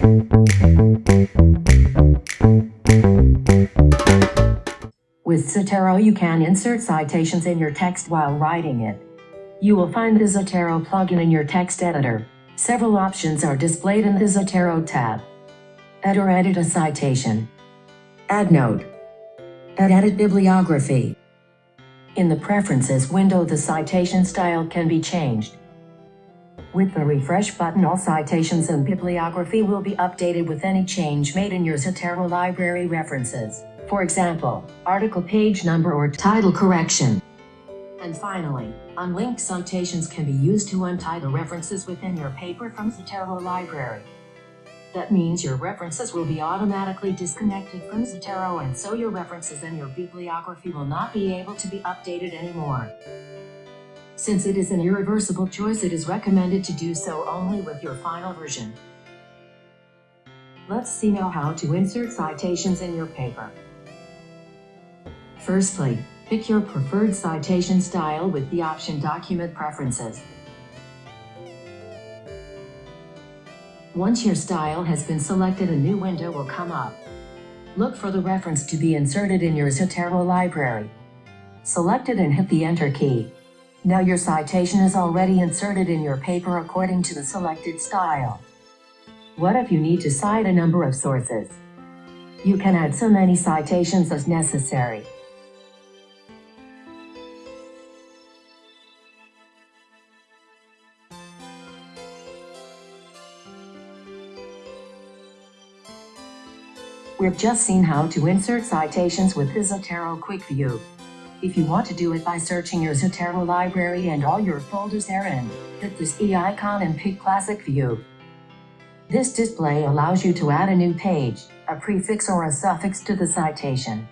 With Zotero you can insert citations in your text while writing it. You will find the Zotero plugin in your text editor. Several options are displayed in the Zotero tab. Add or edit a citation. Add note. Add edit bibliography. In the Preferences window the citation style can be changed. With the refresh button all citations and bibliography will be updated with any change made in your Zotero library references. For example, article page number or title correction. And finally, unlinked citations can be used to untie the references within your paper from Zotero library. That means your references will be automatically disconnected from Zotero and so your references and your bibliography will not be able to be updated anymore. Since it is an irreversible choice it is recommended to do so only with your final version. Let's see now how to insert citations in your paper. Firstly, pick your preferred citation style with the option Document Preferences. Once your style has been selected a new window will come up. Look for the reference to be inserted in your Zotero library. Select it and hit the Enter key. Now your citation is already inserted in your paper according to the selected style. What if you need to cite a number of sources? You can add so many citations as necessary. We've just seen how to insert citations with the Zotero Quick View. If you want to do it by searching your Zotero library and all your folders therein, hit this E icon and pick Classic View. This display allows you to add a new page, a prefix or a suffix to the citation.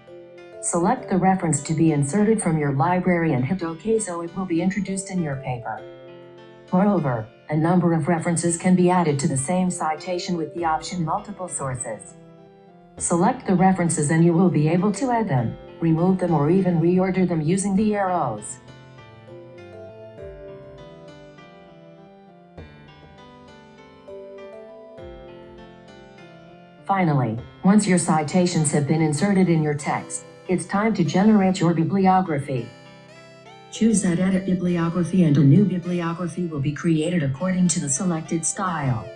Select the reference to be inserted from your library and hit OK so it will be introduced in your paper. Moreover, a number of references can be added to the same citation with the option Multiple Sources. Select the references and you will be able to add them, remove them or even reorder them using the arrows. Finally, once your citations have been inserted in your text, it's time to generate your bibliography. Choose that edit bibliography and a new bibliography will be created according to the selected style.